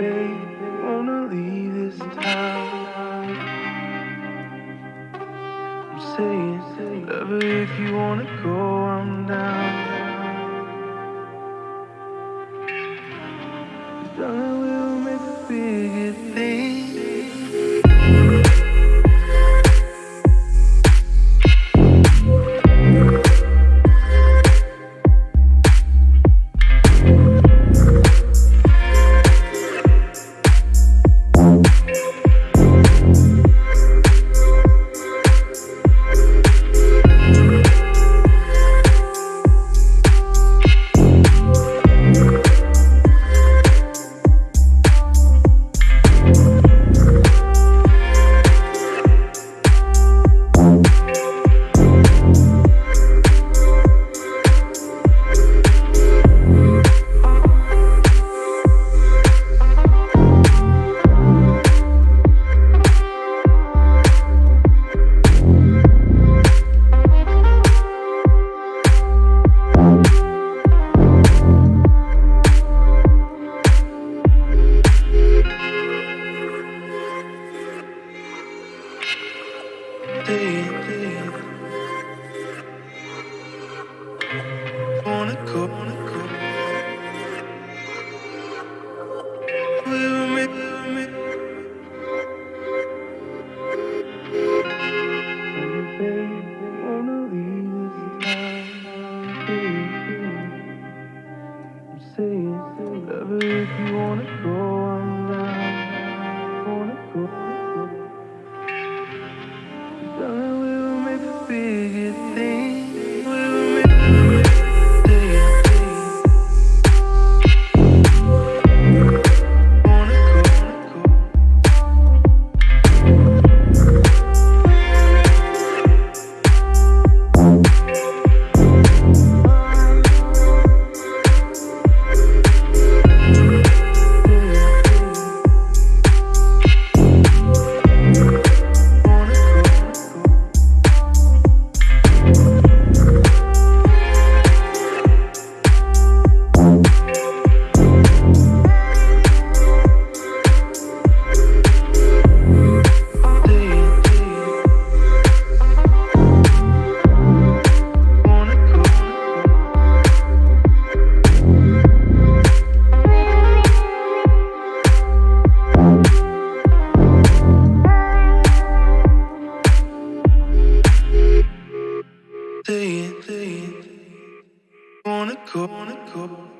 babe, wanna leave this town. I'm saying, lover, if you wanna go, I'm down. Day, corner, corner.